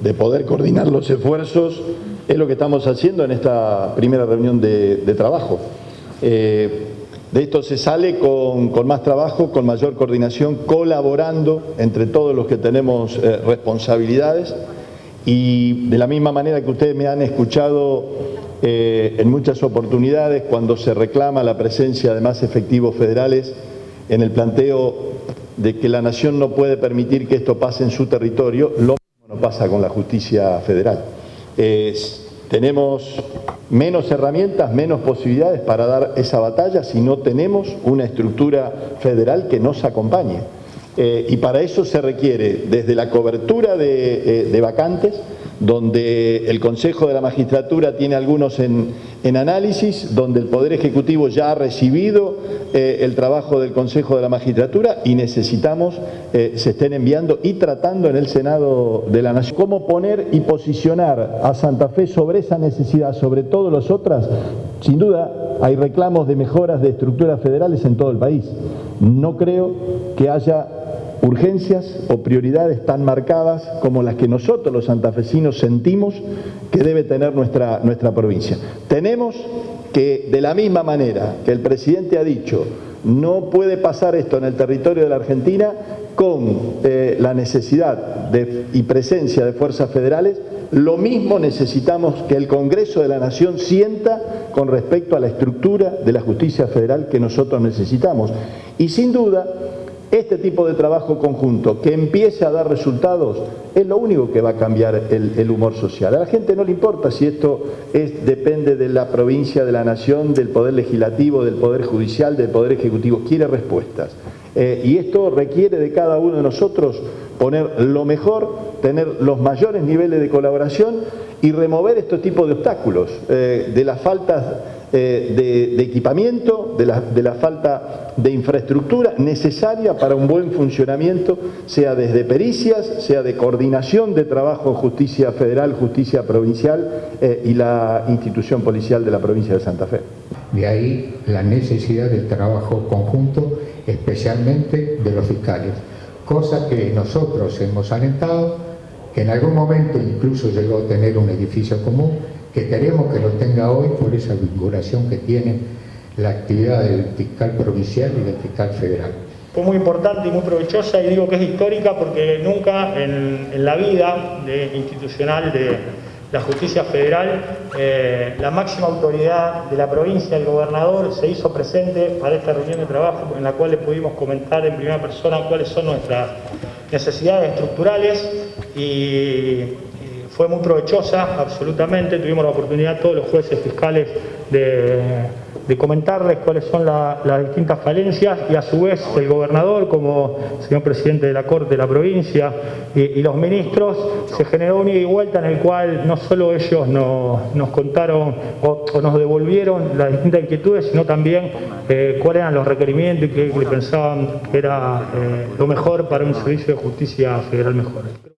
de poder coordinar los esfuerzos es lo que estamos haciendo en esta primera reunión de, trabajo. Eh, de esto se sale con, más trabajo, con mayor coordinación, colaborando entre todos los que tenemos eh, responsabilidades y de la misma manera que ustedes me han escuchado eh, en muchas oportunidades cuando se reclama la presencia de más efectivos federales en el planteo de que la nación no puede permitir que esto pase en su territorio, lo pasa con la justicia federal. tenemos menos herramientas, menos posibilidades para dar esa batalla si no tenemos una estructura federal que nos acompañe. Eh, y para eso se requiere desde la cobertura de, eh, vacantes, donde el Consejo de la Magistratura tiene algunos en, análisis, donde el Poder Ejecutivo ya ha recibido eh, el trabajo del Consejo de la Magistratura y necesitamos se estén enviando y tratando en el Senado de la Nación. ¿Cómo poner y posicionar a Santa Fe sobre esa necesidad, sobre todas las otras? Sin duda hay reclamos de mejoras de estructuras federales en todo el país. No creo que haya urgencias o prioridades tan marcadas como las que nosotros los santafesinos sentimos que debe tener nuestra, nuestra provincia. Tenemos que de la misma manera que el presidente ha dicho no puede pasar esto en el territorio de la Argentina con eh, la necesidad y presencia de fuerzas federales, lo mismo necesitamos que el Congreso de la Nación sienta con respecto a la estructura de la justicia federal que nosotros necesitamos. Y sin duda, este tipo de trabajo conjunto que empiece a dar resultados es lo único que va a cambiar el, humor social. A la gente no le importa si esto es, depende de la provincia, de la nación, del poder legislativo, del poder judicial, del poder ejecutivo, quiere respuestas. Eh, y esto requiere de cada uno de nosotros poner lo mejor, tener los mayores niveles de colaboración y remover este tipo de obstáculos, eh, de la falta eh, de, equipamiento, de la, de la, falta de infraestructura necesaria para un buen funcionamiento, sea desde pericias, sea de coordinación de trabajo justicia federal, justicia provincial eh, y la institución policial de la provincia de Santa Fe. De ahí la necesidad del trabajo conjunto, especialmente de los fiscales, cosa que nosotros hemos alentado, que en algún momento incluso llegó a tener un edificio común, que queremos que lo tenga hoy por esa vinculación que tiene la actividad del fiscal provincial y del fiscal federal. Fue muy importante y muy provechosa y digo que es histórica porque nunca en, la vida institucional de la justicia federal eh, la máxima autoridad de la provincia, el gobernador, se hizo presente para esta reunión de trabajo en la cual le pudimos comentar en primera persona cuáles son nuestras necesidades estructurales y fue muy provechosa, absolutamente. Tuvimos la oportunidad, todos los jueces fiscales, de, comentarles cuáles son las distintas falencias y a su vez el gobernador, como señor presidente de la Corte de la provincia y, los ministros, se generó un ida y vuelta en el cual no solo ellos nos contaron o, nos devolvieron las distintas inquietudes, sino también eh, cuáles eran los requerimientos y qué pensaban que era eh, lo mejor para un servicio de justicia federal mejor.